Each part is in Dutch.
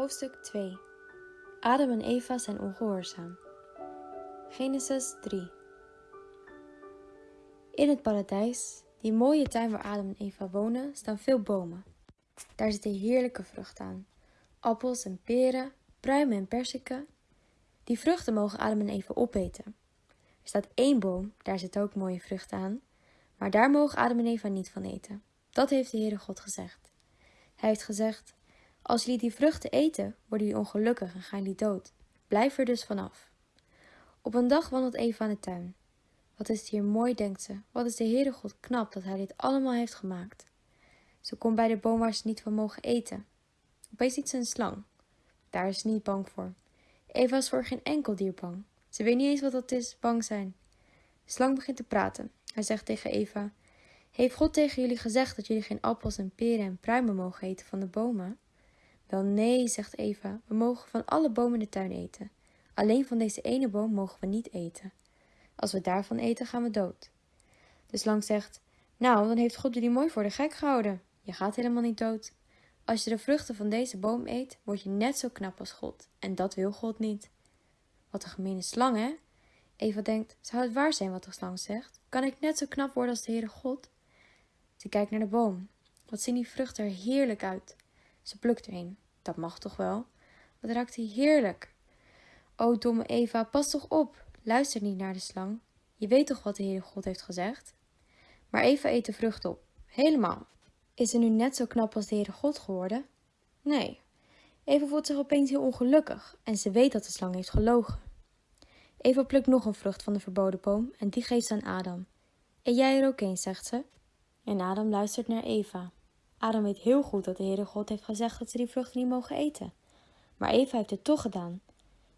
Hoofdstuk 2 Adam en Eva zijn ongehoorzaam. Genesis 3 In het paradijs, die mooie tuin waar Adam en Eva wonen, staan veel bomen. Daar zitten heerlijke vruchten aan. Appels en peren, pruimen en perziken. Die vruchten mogen Adam en Eva opeten. Er staat één boom, daar zitten ook mooie vruchten aan, maar daar mogen Adam en Eva niet van eten. Dat heeft de Heere God gezegd. Hij heeft gezegd, als jullie die vruchten eten, worden jullie ongelukkig en gaan jullie dood. Blijf er dus vanaf. Op een dag wandelt Eva in de tuin. Wat is het hier mooi, denkt ze. Wat is de Heere God knap dat hij dit allemaal heeft gemaakt. Ze komt bij de boom waar ze niet van mogen eten. Opeens ziet ze een slang. Daar is ze niet bang voor. Eva is voor geen enkel dier bang. Ze weet niet eens wat dat is, bang zijn. De slang begint te praten. Hij zegt tegen Eva: Heeft God tegen jullie gezegd dat jullie geen appels en peren en pruimen mogen eten van de bomen? Wel nee, zegt Eva, we mogen van alle bomen in de tuin eten. Alleen van deze ene boom mogen we niet eten. Als we daarvan eten, gaan we dood. De slang zegt, nou, dan heeft God jullie mooi voor de gek gehouden. Je gaat helemaal niet dood. Als je de vruchten van deze boom eet, word je net zo knap als God. En dat wil God niet. Wat een gemene slang, hè? Eva denkt, zou het waar zijn wat de slang zegt? Kan ik net zo knap worden als de Heere God? Ze kijkt naar de boom. Wat zien die vruchten er heerlijk uit. Ze plukt er een. Dat mag toch wel? Wat hij heerlijk. O domme Eva, pas toch op. Luister niet naar de slang. Je weet toch wat de Heere God heeft gezegd? Maar Eva eet de vrucht op. Helemaal. Is ze nu net zo knap als de Heere God geworden? Nee. Eva voelt zich opeens heel ongelukkig en ze weet dat de slang heeft gelogen. Eva plukt nog een vrucht van de verboden boom en die geeft ze aan Adam. En jij er ook eens, zegt ze. En Adam luistert naar Eva. Adam weet heel goed dat de Heere God heeft gezegd dat ze die vruchten niet mogen eten. Maar Eva heeft het toch gedaan.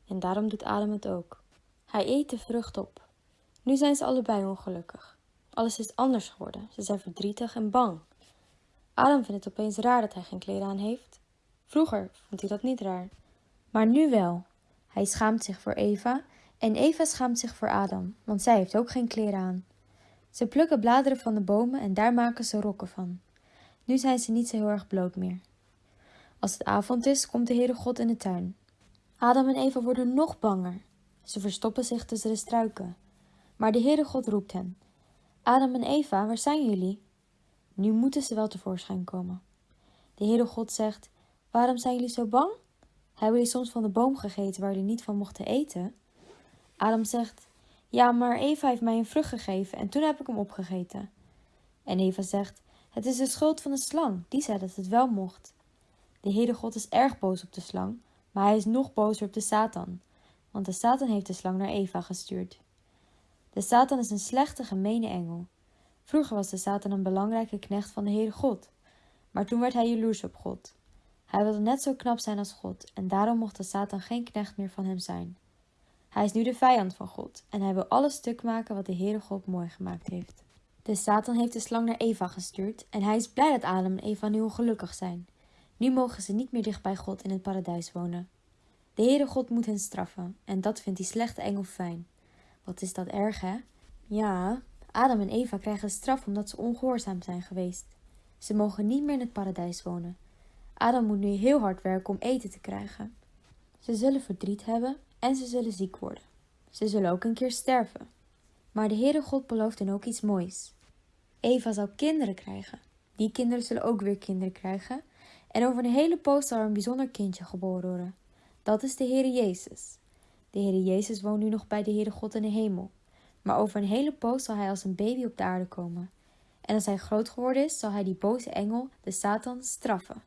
En daarom doet Adam het ook. Hij eet de vrucht op. Nu zijn ze allebei ongelukkig. Alles is anders geworden. Ze zijn verdrietig en bang. Adam vindt het opeens raar dat hij geen kleren aan heeft. Vroeger vond hij dat niet raar. Maar nu wel. Hij schaamt zich voor Eva en Eva schaamt zich voor Adam, want zij heeft ook geen kleren aan. Ze plukken bladeren van de bomen en daar maken ze rokken van. Nu zijn ze niet zo heel erg bloot meer. Als het avond is, komt de Heere God in de tuin. Adam en Eva worden nog banger. Ze verstoppen zich tussen de struiken. Maar de Heere God roept hen. Adam en Eva, waar zijn jullie? Nu moeten ze wel tevoorschijn komen. De Heere God zegt, waarom zijn jullie zo bang? Hebben jullie soms van de boom gegeten waar jullie niet van mochten eten? Adam zegt, ja, maar Eva heeft mij een vrucht gegeven en toen heb ik hem opgegeten. En Eva zegt, het is de schuld van de slang, die zei dat het wel mocht. De Heere God is erg boos op de slang, maar hij is nog bozer op de Satan, want de Satan heeft de slang naar Eva gestuurd. De Satan is een slechte, gemene engel. Vroeger was de Satan een belangrijke knecht van de Heere God, maar toen werd hij jaloers op God. Hij wilde net zo knap zijn als God en daarom mocht de Satan geen knecht meer van hem zijn. Hij is nu de vijand van God en hij wil alles stuk maken wat de Heere God mooi gemaakt heeft. De Satan heeft de slang naar Eva gestuurd en hij is blij dat Adam en Eva nu ongelukkig zijn. Nu mogen ze niet meer dicht bij God in het paradijs wonen. De Heere God moet hen straffen en dat vindt die slechte engel fijn. Wat is dat erg, hè? Ja, Adam en Eva krijgen straf omdat ze ongehoorzaam zijn geweest. Ze mogen niet meer in het paradijs wonen. Adam moet nu heel hard werken om eten te krijgen. Ze zullen verdriet hebben en ze zullen ziek worden. Ze zullen ook een keer sterven. Maar de Heere God belooft hen ook iets moois. Eva zal kinderen krijgen. Die kinderen zullen ook weer kinderen krijgen. En over een hele poos zal er een bijzonder kindje geboren worden. Dat is de Heere Jezus. De Heere Jezus woont nu nog bij de Heere God in de hemel. Maar over een hele poos zal hij als een baby op de aarde komen. En als hij groot geworden is, zal hij die boze engel, de Satan, straffen.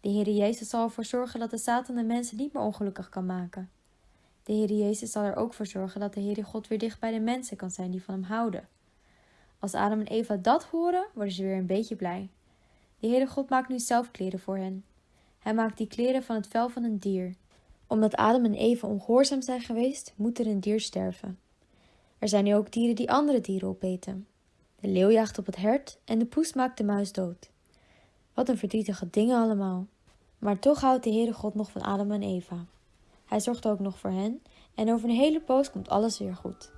De Heere Jezus zal ervoor zorgen dat de Satan de mensen niet meer ongelukkig kan maken. De Heere Jezus zal er ook voor zorgen dat de Heere God weer dicht bij de mensen kan zijn die van hem houden. Als Adam en Eva dat horen, worden ze weer een beetje blij. De Heere God maakt nu zelf kleren voor hen. Hij maakt die kleren van het vel van een dier. Omdat Adam en Eva ongehoorzaam zijn geweest, moet er een dier sterven. Er zijn nu ook dieren die andere dieren opeten. De leeuw jaagt op het hert en de poes maakt de muis dood. Wat een verdrietige dingen allemaal. Maar toch houdt de Heere God nog van Adam en Eva. Hij zorgt ook nog voor hen en over een hele poos komt alles weer goed.